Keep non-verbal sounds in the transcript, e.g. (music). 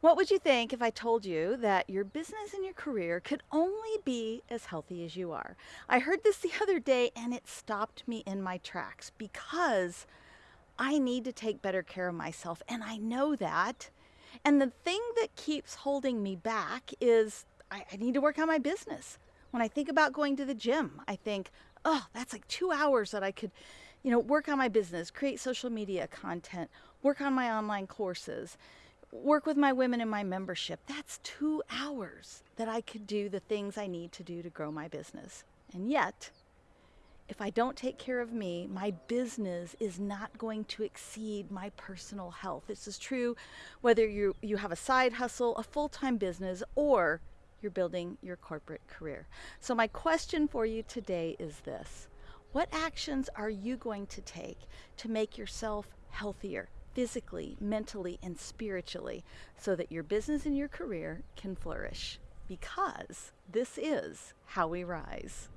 What would you think if I told you that your business and your career could only be as healthy as you are? I heard this (laughs) the other day and it stopped me in my tracks because I need to take better care of myself and I know that. And the thing that keeps holding me back is I, I need to work on my business. When I think about going to the gym, I think, oh, that's like two hours that I could, you know, work on my business, create social media content, work on my online courses work with my women in my membership. That's two hours that I could do the things I need to do to grow my business. And yet, if I don't take care of me, my business is not going to exceed my personal health. This is true whether you, you have a side hustle, a full time business, or you're building your corporate career. So, my question for you today is this What actions are you going to take to make yourself healthier, physically, mentally, and spiritually so that your business and your career can flourish. Because this is how we rise.